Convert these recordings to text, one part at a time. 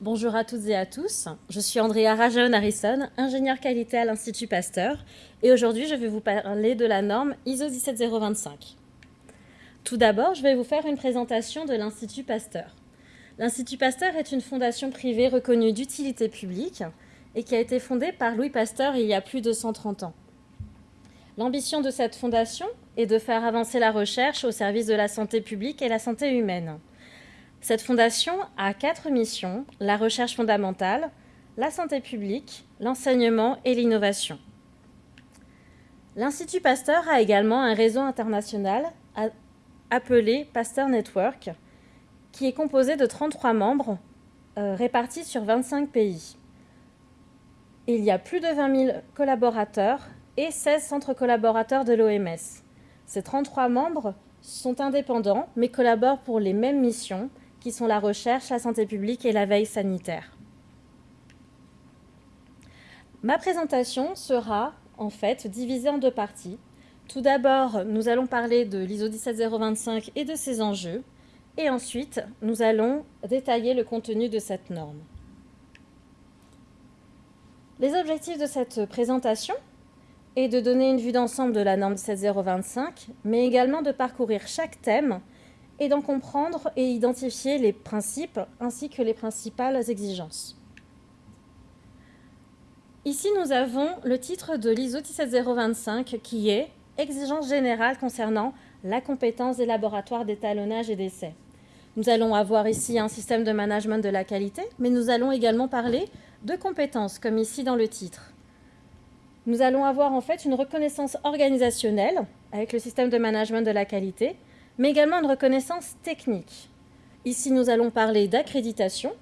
Bonjour à toutes et à tous, je suis Andrea Rajon Harrison, ingénieure qualité à l'Institut Pasteur et aujourd'hui je vais vous parler de la norme ISO 17025. Tout d'abord, je vais vous faire une présentation de l'Institut Pasteur. L'Institut Pasteur est une fondation privée reconnue d'utilité publique et qui a été fondée par Louis Pasteur il y a plus de 130 ans. L'ambition de cette fondation est de faire avancer la recherche au service de la santé publique et la santé humaine. Cette fondation a quatre missions, la recherche fondamentale, la santé publique, l'enseignement et l'innovation. L'Institut Pasteur a également un réseau international appelé Pasteur Network, qui est composé de 33 membres euh, répartis sur 25 pays. Il y a plus de 20 000 collaborateurs et 16 centres collaborateurs de l'OMS. Ces 33 membres sont indépendants, mais collaborent pour les mêmes missions, qui sont la recherche, la santé publique et la veille sanitaire. Ma présentation sera en fait divisée en deux parties. Tout d'abord, nous allons parler de l'ISO 17025 et de ses enjeux, et ensuite, nous allons détailler le contenu de cette norme. Les objectifs de cette présentation est de donner une vue d'ensemble de la norme 17025, mais également de parcourir chaque thème et d'en comprendre et identifier les principes ainsi que les principales exigences. Ici, nous avons le titre de l'ISO 17025 qui est « Exigence générale concernant la compétence des laboratoires d'étalonnage et d'essai ». Nous allons avoir ici un système de management de la qualité, mais nous allons également parler de compétences, comme ici dans le titre. Nous allons avoir en fait une reconnaissance organisationnelle avec le système de management de la qualité, mais également une reconnaissance technique. Ici, nous allons parler d'accréditation,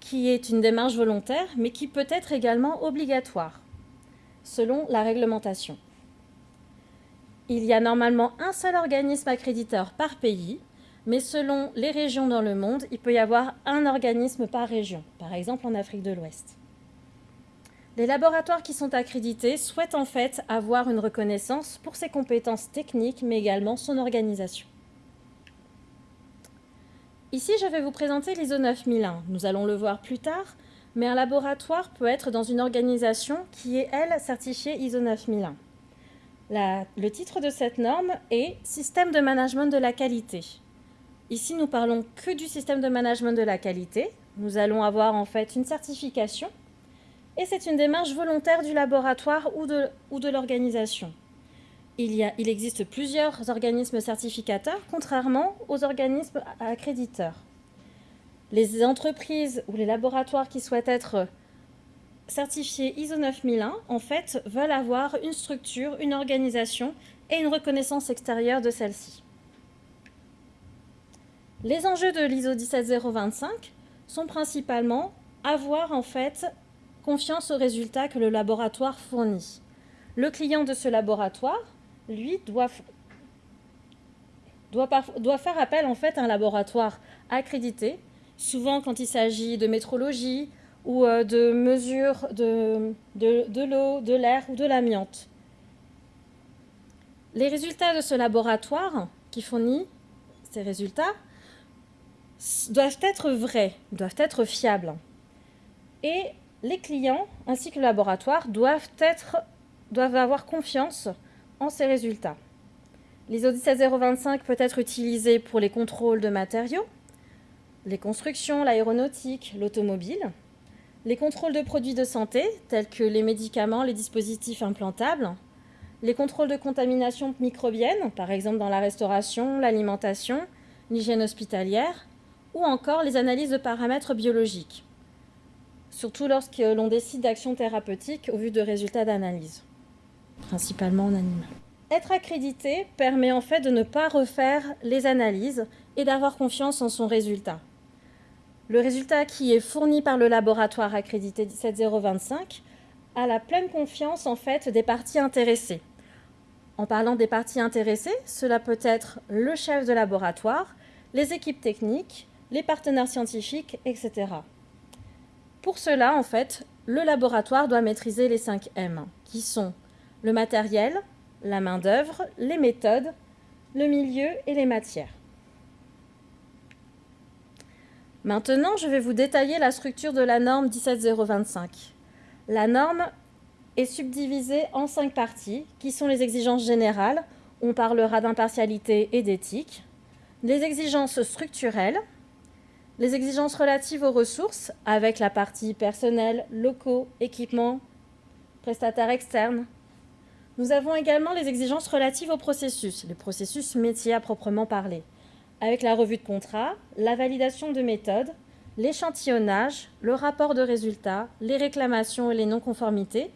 qui est une démarche volontaire, mais qui peut être également obligatoire, selon la réglementation. Il y a normalement un seul organisme accréditeur par pays, mais selon les régions dans le monde, il peut y avoir un organisme par région, par exemple en Afrique de l'Ouest. Les laboratoires qui sont accrédités souhaitent en fait avoir une reconnaissance pour ses compétences techniques, mais également son organisation. Ici, je vais vous présenter l'ISO 9001. Nous allons le voir plus tard, mais un laboratoire peut être dans une organisation qui est, elle, certifiée ISO 9001. le titre de cette norme est « Système de management de la qualité ». Ici, nous parlons que du système de management de la qualité. Nous allons avoir en fait une certification et c'est une démarche volontaire du laboratoire ou de, ou de l'organisation. Il, existe plusieurs organismes certificateurs, contrairement aux organismes accréditeurs. Les entreprises ou les laboratoires qui souhaitent être certifiés ISO 9001, en fait, veulent avoir une structure, une organisation et une reconnaissance extérieure de celle-ci. Les enjeux de l'ISO 17025 sont principalement avoir en fait confiance aux résultats que le laboratoire fournit. Le client de ce laboratoire, lui, doit, faire appel en fait à un laboratoire accrédité, souvent quand il s'agit de métrologie ou euh, de mesures de, l'eau, de l'air ou de l'amiante. Les résultats de ce laboratoire qui fournit ces résultats doivent être vrais, doivent être fiables. Et les clients ainsi que le laboratoire doivent avoir confiance en ces résultats. L'ISO 17025 peut être utilisé pour les contrôles de matériaux, les constructions, l'aéronautique, l'automobile, les contrôles de produits de santé, tels que les médicaments, les dispositifs implantables, les contrôles de contamination microbienne, par exemple dans la restauration, l'alimentation, l'hygiène hospitalière, ou encore les analyses de paramètres biologiques, surtout lorsque l'on décide d'actions thérapeutiques au vu de résultats d'analyse, principalement en animal. Être accrédité permet en fait de ne pas refaire les analyses et d'avoir confiance en son résultat. Le résultat qui est fourni par le laboratoire accrédité 17025 a la pleine confiance en fait des parties intéressées. En parlant des parties intéressées, cela peut être le chef de laboratoire, les équipes techniques, les partenaires scientifiques, etc. Pour cela, en fait, le laboratoire doit maîtriser les 5 M, qui sont le matériel, la main-d'œuvre, les méthodes, le milieu et les matières. Maintenant, je vais vous détailler la structure de la norme 17025. La norme est subdivisée en cinq parties, qui sont les exigences générales, on parlera d'impartialité et d'éthique, les exigences structurelles, les exigences relatives aux ressources, avec la partie personnel, locaux, équipements, prestataires externes. Nous avons également les exigences relatives au processus, les processus métiers à proprement parler, avec la revue de contrat, la validation de méthodes, l'échantillonnage, le rapport de résultats, les réclamations et les non-conformités,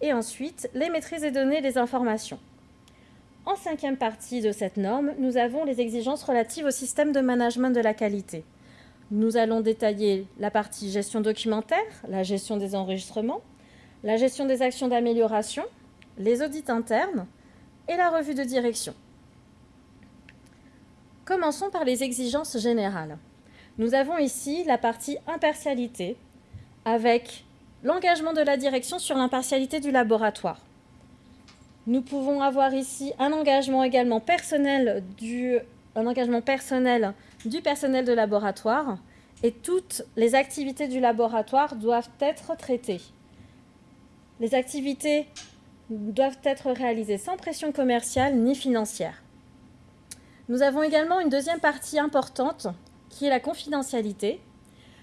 et ensuite les maîtrises des données des informations. En cinquième partie de cette norme, nous avons les exigences relatives au système de management de la qualité. Nous allons détailler la partie gestion documentaire, la gestion des enregistrements, la gestion des actions d'amélioration, les audits internes et la revue de direction. Commençons par les exigences générales. Nous avons ici la partie impartialité avec l'engagement de la direction sur l'impartialité du laboratoire. Nous pouvons avoir ici un engagement également personnel du, un engagement personnel du personnel de laboratoire et toutes les activités du laboratoire doivent être traitées. Les activités doivent être réalisées sans pression commerciale ni financière. Nous avons également une deuxième partie importante qui est la confidentialité.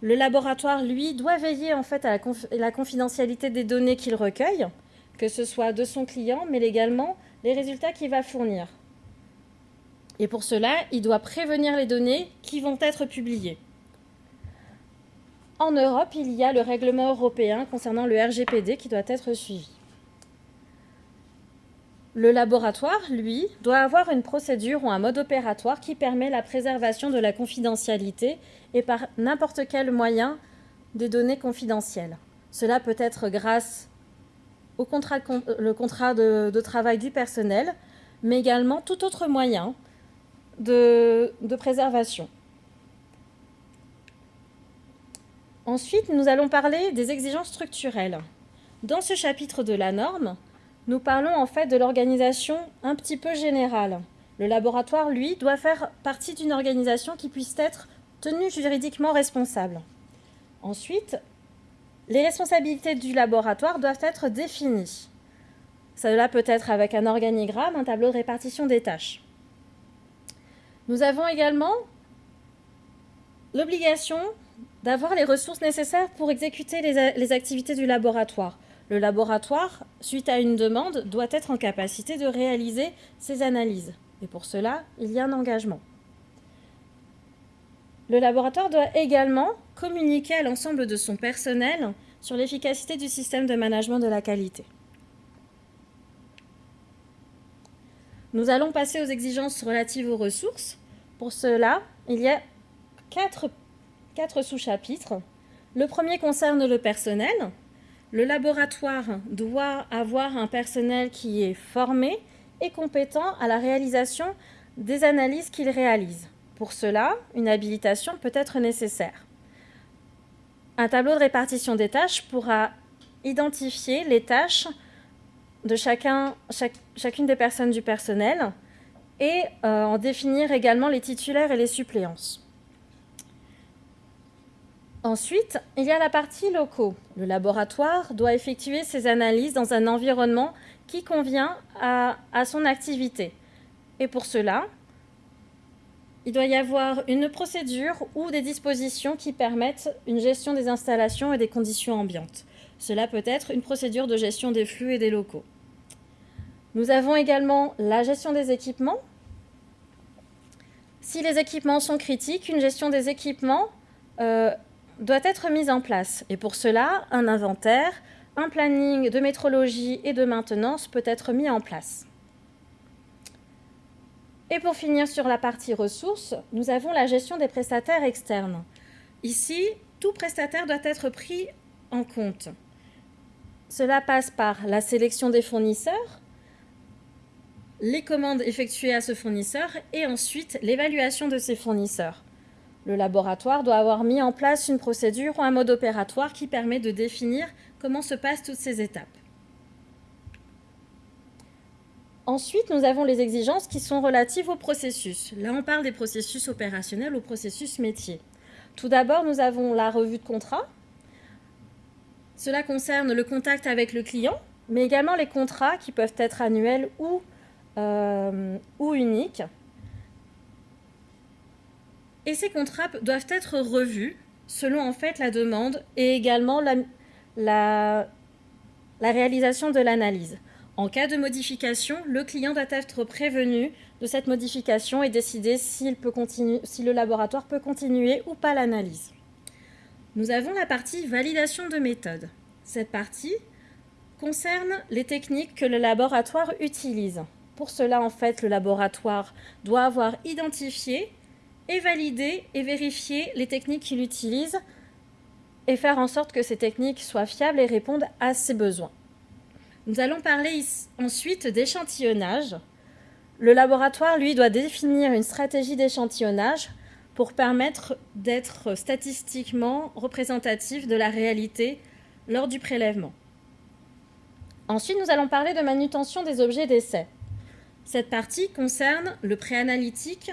Le laboratoire, lui, doit veiller en fait à la, confidentialité des données qu'il recueille, que ce soit de son client, mais également les résultats qu'il va fournir. Et pour cela, il doit prévenir les données qui vont être publiées. En Europe, il y a le règlement européen concernant le RGPD qui doit être suivi. Le laboratoire, lui, doit avoir une procédure ou un mode opératoire qui permet la préservation de la confidentialité et par n'importe quel moyen des données confidentielles. Cela peut être grâce au contrat, de, travail du personnel, mais également tout autre moyen de préservation. Ensuite, nous allons parler des exigences structurelles. Dans ce chapitre de la norme, nous parlons en fait de l'organisation un petit peu générale. Le laboratoire, lui, doit faire partie d'une organisation qui puisse être tenue juridiquement responsable. Ensuite, les responsabilités du laboratoire doivent être définies. Cela peut être avec un organigramme, un tableau de répartition des tâches. Nous avons également l'obligation d'avoir les ressources nécessaires pour exécuter les, activités du laboratoire. Le laboratoire, suite à une demande, doit être en capacité de réaliser ces analyses. Et pour cela, il y a un engagement. Le laboratoire doit également communiquer à l'ensemble de son personnel sur l'efficacité du système de management de la qualité. Nous allons passer aux exigences relatives aux ressources. Pour cela, il y a quatre, quatre sous-chapitres. Le premier concerne le personnel, le laboratoire doit avoir un personnel qui est formé et compétent à la réalisation des analyses qu'il réalise. Pour cela, une habilitation peut être nécessaire. Un tableau de répartition des tâches pourra identifier les tâches de chacun, chacune des personnes du personnel et euh, en définir également les titulaires et les suppléances. Ensuite, il y a la partie locaux. Le laboratoire doit effectuer ses analyses dans un environnement qui convient à, son activité. Et pour cela, il doit y avoir une procédure ou des dispositions qui permettent une gestion des installations et des conditions ambiantes. Cela peut être une procédure de gestion des flux et des locaux. Nous avons également la gestion des équipements. Si les équipements sont critiques, une gestion des équipements euh, doit être mise en place. Et pour cela, un inventaire, un planning de métrologie et de maintenance peut être mis en place. Et pour finir sur la partie ressources, nous avons la gestion des prestataires externes. Ici, tout prestataire doit être pris en compte. Cela passe par la sélection des fournisseurs, les commandes effectuées à ce fournisseur et ensuite l'évaluation de ces fournisseurs. Le laboratoire doit avoir mis en place une procédure ou un mode opératoire qui permet de définir comment se passent toutes ces étapes. Ensuite, nous avons les exigences qui sont relatives au processus. Là, on parle des processus opérationnels, au processus métier. Tout d'abord, nous avons la revue de contrat. Cela concerne le contact avec le client, mais également les contrats qui peuvent être annuels ou, euh, ou uniques. Et ces contrats doivent être revus selon en fait la demande et également la, la, réalisation de l'analyse. En cas de modification, le client doit être prévenu de cette modification et décider peut continuer, si le laboratoire peut continuer ou pas l'analyse. Nous avons la partie validation de méthode. Cette partie concerne les techniques que le laboratoire utilise. Pour cela, en fait, le laboratoire doit avoir identifié et validé et vérifié les techniques qu'il utilise et faire en sorte que ces techniques soient fiables et répondent à ses besoins. Nous allons parler ensuite d'échantillonnage. Le laboratoire, lui, doit définir une stratégie d'échantillonnage pour permettre d'être statistiquement représentatif de la réalité lors du prélèvement. Ensuite, nous allons parler de manutention des objets d'essai. Cette partie concerne le préanalytique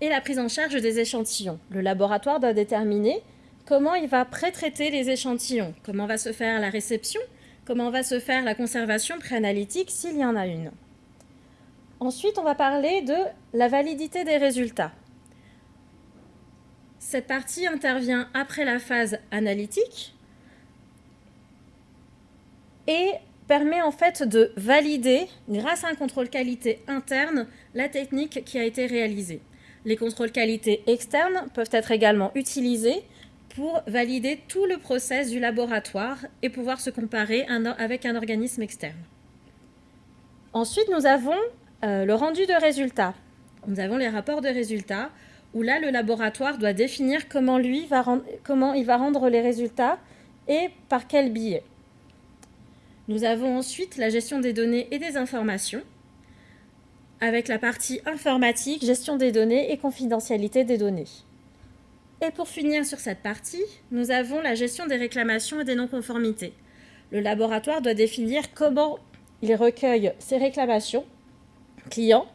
et la prise en charge des échantillons. Le laboratoire doit déterminer comment il va pré-traiter les échantillons, comment va se faire la réception, comment va se faire la conservation préanalytique s'il y en a une. Ensuite, on va parler de la validité des résultats. Cette partie intervient après la phase analytique et permet en fait de valider, grâce à un contrôle qualité interne, la technique qui a été réalisée. Les contrôles qualité externes peuvent être également utilisés pour valider tout le process du laboratoire et pouvoir se comparer avec un organisme externe. Ensuite, nous avons euh, le rendu de résultats. Nous avons les rapports de résultats où là, le laboratoire doit définir comment, comment il va rendre les résultats et par quel biais. Nous avons ensuite la gestion des données et des informations avec la partie informatique, gestion des données et confidentialité des données. Et pour finir sur cette partie, nous avons la gestion des réclamations et des non-conformités. Le laboratoire doit définir comment il recueille ses réclamations clients,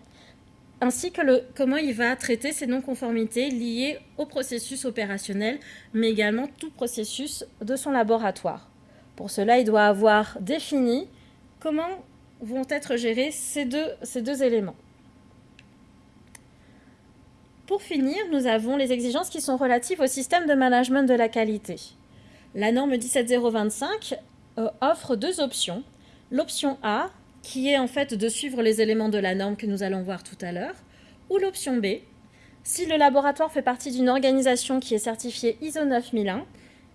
ainsi que comment il va traiter ces non-conformités liées au processus opérationnel, mais également tout processus de son laboratoire. Pour cela, il doit avoir défini comment vont être gérés ces deux, éléments. Pour finir, nous avons les exigences qui sont relatives au système de management de la qualité. La norme 17025 euh, offre deux options. L'option A, qui est en fait de suivre les éléments de la norme que nous allons voir tout à l'heure, ou l'option B, si le laboratoire fait partie d'une organisation qui est certifiée ISO 9001,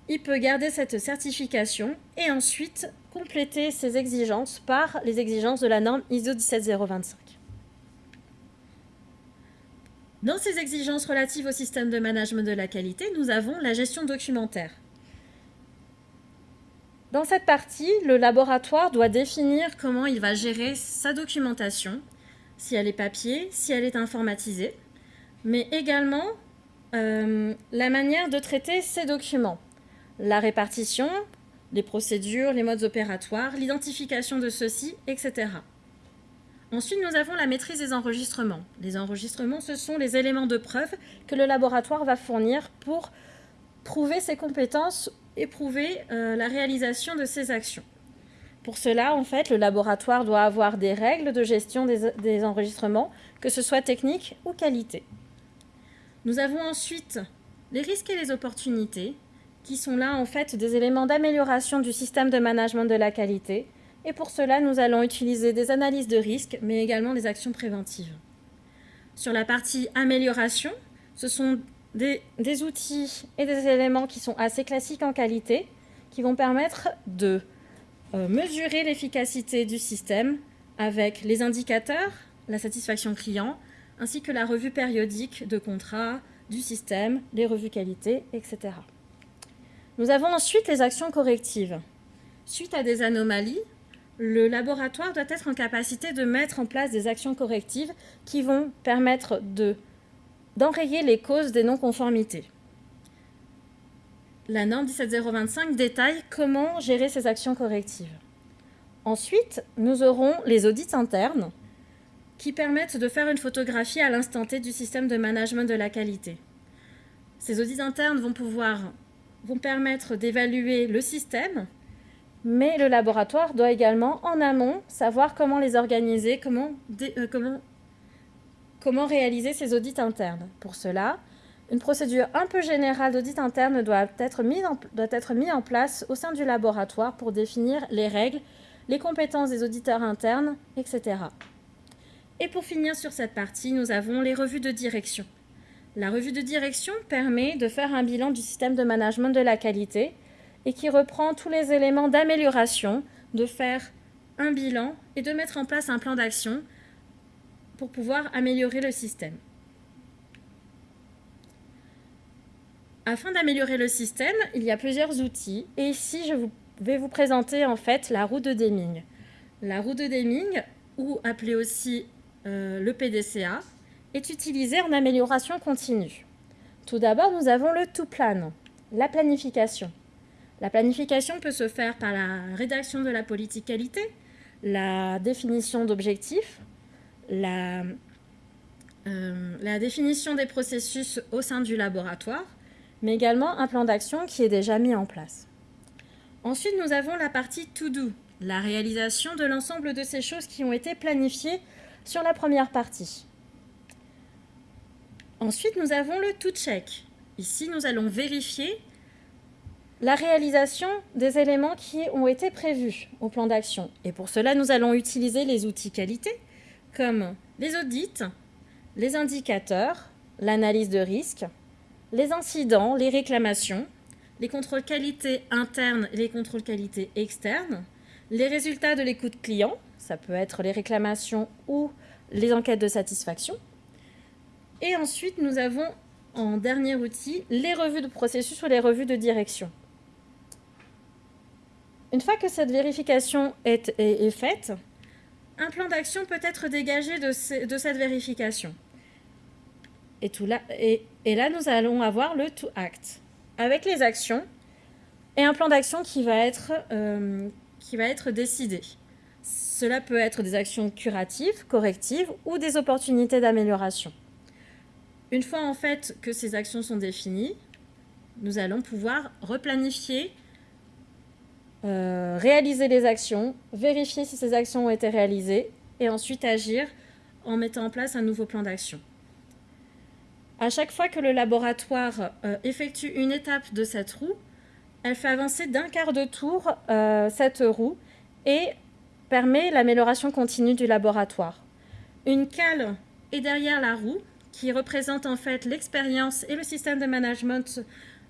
il peut garder cette certification et ensuite compléter ses exigences par les exigences de la norme ISO 17025. Dans ces exigences relatives au système de management de la qualité, nous avons la gestion documentaire. Dans cette partie, le laboratoire doit définir comment il va gérer sa documentation, si elle est papier, si elle est informatisée, mais également euh, la manière de traiter ces documents, la répartition, les procédures, les modes opératoires, l'identification de ceux-ci, etc. Ensuite, nous avons la maîtrise des enregistrements. Les enregistrements, ce sont les éléments de preuve que le laboratoire va fournir pour prouver ses compétences et prouver euh, la réalisation de ses actions. Pour cela, en fait, le laboratoire doit avoir des règles de gestion des, des enregistrements, que ce soit technique ou qualité. Nous avons ensuite les risques et les opportunités, qui sont là en fait des éléments d'amélioration du système de management de la qualité, et pour cela, nous allons utiliser des analyses de risque, mais également des actions préventives. Sur la partie amélioration, ce sont des, outils et des éléments qui sont assez classiques en qualité, qui vont permettre de euh, mesurer l'efficacité du système avec les indicateurs, la satisfaction client, ainsi que la revue périodique de contrat, du système, les revues qualité, etc. Nous avons ensuite les actions correctives. Suite à des anomalies, le laboratoire doit être en capacité de mettre en place des actions correctives qui vont permettre d'enrayer les causes des non-conformités. La norme 17025 détaille comment gérer ces actions correctives. Ensuite, nous aurons les audits internes qui permettent de faire une photographie à l'instant T du système de management de la qualité. Ces audits internes vont pouvoir vont permettre d'évaluer le système, mais le laboratoire doit également, en amont, savoir comment les organiser, comment, euh, comment, comment réaliser ces audits internes. Pour cela, une procédure un peu générale d'audit interne doit être, mise en, doit être mise en place au sein du laboratoire pour définir les règles, les compétences des auditeurs internes, etc. Et pour finir sur cette partie, nous avons les revues de direction. La revue de direction permet de faire un bilan du système de management de la qualité et qui reprend tous les éléments d'amélioration, de faire un bilan et de mettre en place un plan d'action pour pouvoir améliorer le système. Afin d'améliorer le système, il y a plusieurs outils et ici je vais vous présenter en fait la roue de Deming. La roue de Deming, ou appelée aussi euh, le PDCA, est utilisé en amélioration continue. Tout d'abord, nous avons le to plan, la planification. La planification peut se faire par la rédaction de la politique qualité, la définition d'objectifs, la, euh, la définition des processus au sein du laboratoire, mais également un plan d'action qui est déjà mis en place. Ensuite, nous avons la partie to do, la réalisation de l'ensemble de ces choses qui ont été planifiées sur la première partie. Ensuite, nous avons le to check. Ici, nous allons vérifier la réalisation des éléments qui ont été prévus au plan d'action. Et pour cela, nous allons utiliser les outils qualité comme les audits, les indicateurs, l'analyse de risque, les incidents, les réclamations, les contrôles qualité internes et les contrôles qualité externes, les résultats de l'écoute client, ça peut être les réclamations ou les enquêtes de satisfaction, et ensuite, nous avons en dernier outil les revues de processus ou les revues de direction. Une fois que cette vérification est, faite, un plan d'action peut être dégagé de, cette vérification. Et, là, nous allons avoir le to act, avec les actions et un plan d'action qui, va être, euh, qui va être décidé. Cela peut être des actions curatives, correctives ou des opportunités d'amélioration. Une fois en fait que ces actions sont définies, nous allons pouvoir replanifier, euh, réaliser les actions, vérifier si ces actions ont été réalisées et ensuite agir en mettant en place un nouveau plan d'action. À chaque fois que le laboratoire euh, effectue une étape de cette roue, elle fait avancer d'un quart de tour euh, cette roue et permet l'amélioration continue du laboratoire. Une cale est derrière la roue qui représente en fait l'expérience et le système de management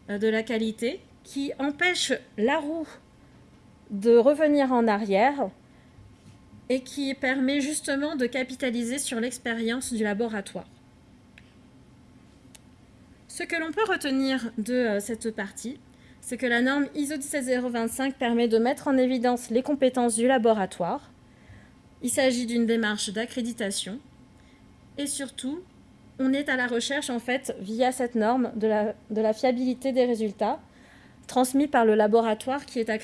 euh, de la qualité, qui empêche la roue de revenir en arrière et qui permet justement de capitaliser sur l'expérience du laboratoire. Ce que l'on peut retenir de euh, cette partie, c'est que la norme ISO 17025 permet de mettre en évidence les compétences du laboratoire. Il s'agit d'une démarche d'accréditation et surtout on est à la recherche, en fait, via cette norme, de la, fiabilité des résultats transmis par le laboratoire qui est accrédité.